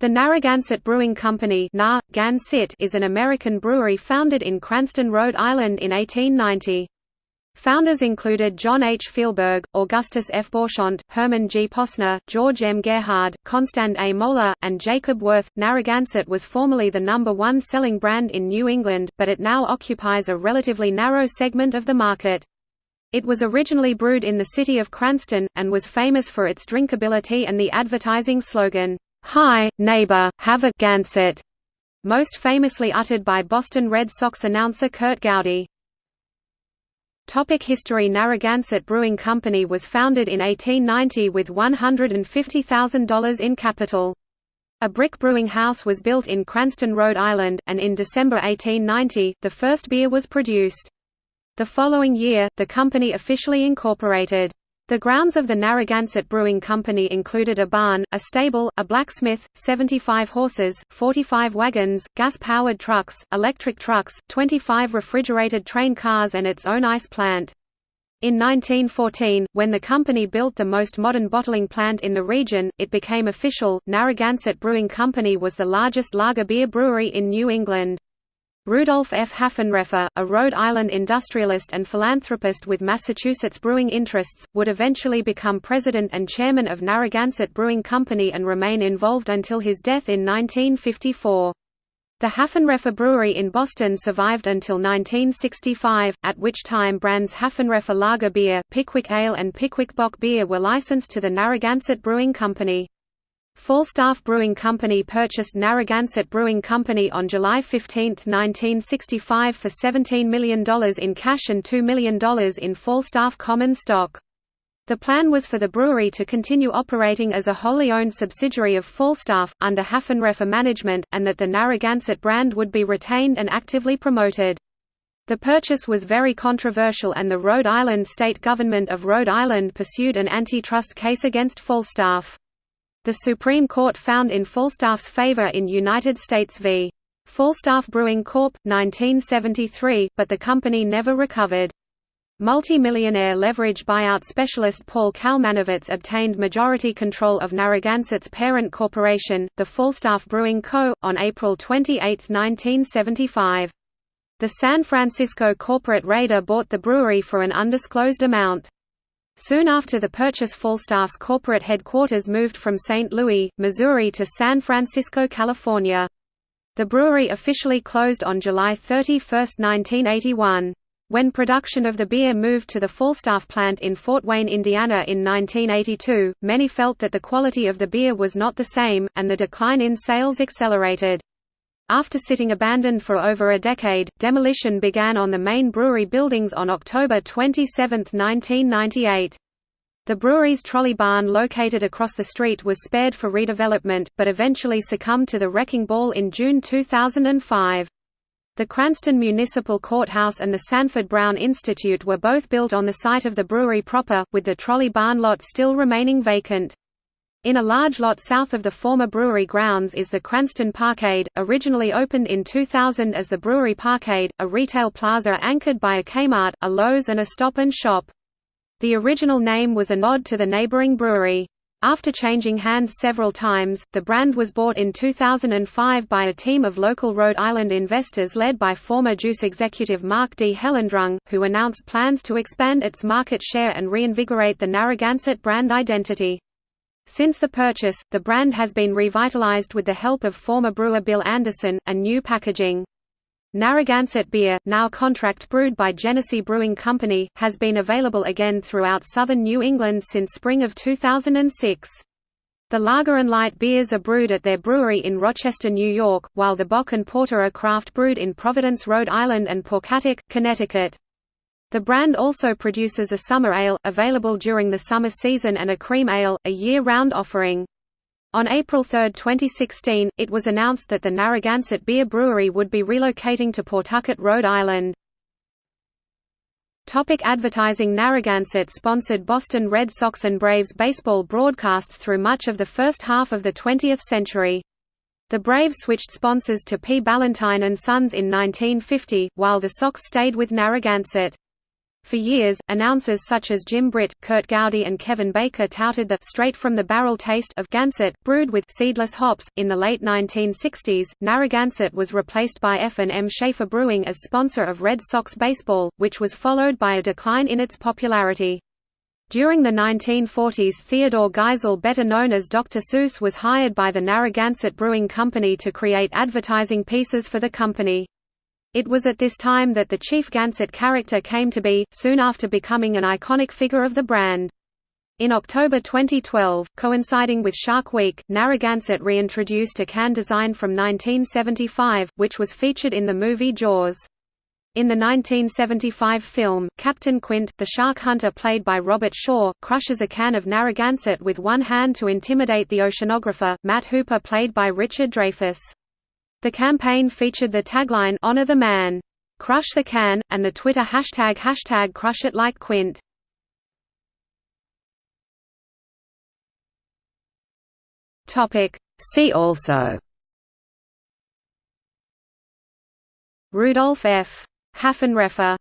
The Narragansett Brewing Company is an American brewery founded in Cranston, Rhode Island in 1890. Founders included John H. Fehlberg, Augustus F. Beauchamp, Herman G. Posner, George M. Gerhard, Constant A. Moeller, and Jacob Wirth. Narragansett was formerly the number one selling brand in New England, but it now occupies a relatively narrow segment of the market. It was originally brewed in the city of Cranston, and was famous for its drinkability and the advertising slogan, Hi, neighbor, have a Gansett, most famously uttered by Boston Red Sox announcer Curt Gowdy. Topic history Narragansett Brewing Company was founded in 1890 with $150,000 in capital. A brick brewing house was built in Cranston, Rhode Island, and in December 1890, the first beer was produced. The following year, the company officially incorporated. The grounds of the Narragansett Brewing Company included a barn, a stable, a blacksmith, 75 horses, 45 wagons, gas-powered trucks, electric trucks, 25 refrigerated train cars and its own ice plant. In 1914, when the company built the most modern bottling plant in the region, it became official. Narragansett Brewing Company was the largest lager beer brewery in New England. Rudolph F. Haffenreffer, a Rhode Island industrialist and philanthropist with Massachusetts brewing interests, would eventually become president and chairman of Narragansett Brewing Company and remain involved until his death in 1954. The Haffenreffer Brewery in Boston survived until 1965, at which time brands Haffenreffer Lager Beer, Pickwick Ale and Pickwick Bock Beer were licensed to the Narragansett Brewing Company. Falstaff Brewing Company purchased Narragansett Brewing Company on July 15, 1965 for $17 million in cash and $2 million in Falstaff common stock. The plan was for the brewery to continue operating as a wholly owned subsidiary of Falstaff, under Haffenreffer management, and that the Narragansett brand would be retained and actively promoted. The purchase was very controversial and the Rhode Island state government of Rhode Island pursued an antitrust case against Falstaff. The Supreme Court found in Falstaff's favor in United States v. Falstaff Brewing Corp. 1973, but the company never recovered. Multi-millionaire leverage buyout specialist Paul Kalmanovitz obtained majority control of Narragansett's parent corporation, the Falstaff Brewing Co., on April 28, 1975. The San Francisco corporate raider bought the brewery for an undisclosed amount. Soon after the purchase Falstaff's corporate headquarters moved from St. Louis, Missouri to San Francisco, California. The brewery officially closed on July 31, 1981. When production of the beer moved to the Falstaff plant in Fort Wayne, Indiana in 1982, many felt that the quality of the beer was not the same, and the decline in sales accelerated. After sitting abandoned for over a decade, demolition began on the main brewery buildings on October 27, 1998. The brewery's trolley barn located across the street was spared for redevelopment, but eventually succumbed to the wrecking ball in June 2005. The Cranston Municipal Courthouse and the Sanford Brown Institute were both built on the site of the brewery proper, with the trolley barn lot still remaining vacant. In a large lot south of the former brewery grounds is the Cranston Parkade, originally opened in 2000 as the Brewery Parkade, a retail plaza anchored by a Kmart, a Lowe's and a Stop and Shop. The original name was a nod to the neighboring brewery. After changing hands several times, the brand was bought in 2005 by a team of local Rhode Island investors led by former Juice executive Mark D. Hellendrung, who announced plans to expand its market share and reinvigorate the Narragansett brand identity. Since the purchase, the brand has been revitalized with the help of former brewer Bill Anderson, and new packaging. Narragansett beer, now contract brewed by Genesee Brewing Company, has been available again throughout southern New England since spring of 2006. The lager and light beers are brewed at their brewery in Rochester, New York, while the Bock and Porter are craft brewed in Providence, Rhode Island and Pawcatuck, Connecticut. The brand also produces a summer ale, available during the summer season and a cream ale, a year-round offering. On April 3, 2016, it was announced that the Narragansett Beer Brewery would be relocating to Pawtucket, Rhode Island. Topic advertising Narragansett sponsored Boston Red Sox and Braves baseball broadcasts through much of the first half of the 20th century. The Braves switched sponsors to P. Ballantine and Sons in 1950, while the Sox stayed with Narragansett. For years, announcers such as Jim Britt, Curt Gowdy and Kevin Baker touted the straight-from-the-barrel taste of Gansett, brewed with seedless hops. In the late 1960s, Narragansett was replaced by F&M Schaefer Brewing as sponsor of Red Sox baseball, which was followed by a decline in its popularity. During the 1940s Theodore Geisel better known as Dr. Seuss was hired by the Narragansett Brewing Company to create advertising pieces for the company. It was at this time that the Chief Gansett character came to be, soon after becoming an iconic figure of the brand. In October 2012, coinciding with Shark Week, Narragansett reintroduced a can design from 1975, which was featured in the movie Jaws. In the 1975 film, Captain Quint, the shark hunter played by Robert Shaw, crushes a can of Narragansett with one hand to intimidate the oceanographer, Matt Hooper played by Richard Dreyfuss. The campaign featured the tagline Honor the Man. Crush the can, and the Twitter hashtag hashtag Crush It Like Quint. See also Rudolf F. Haffenreffer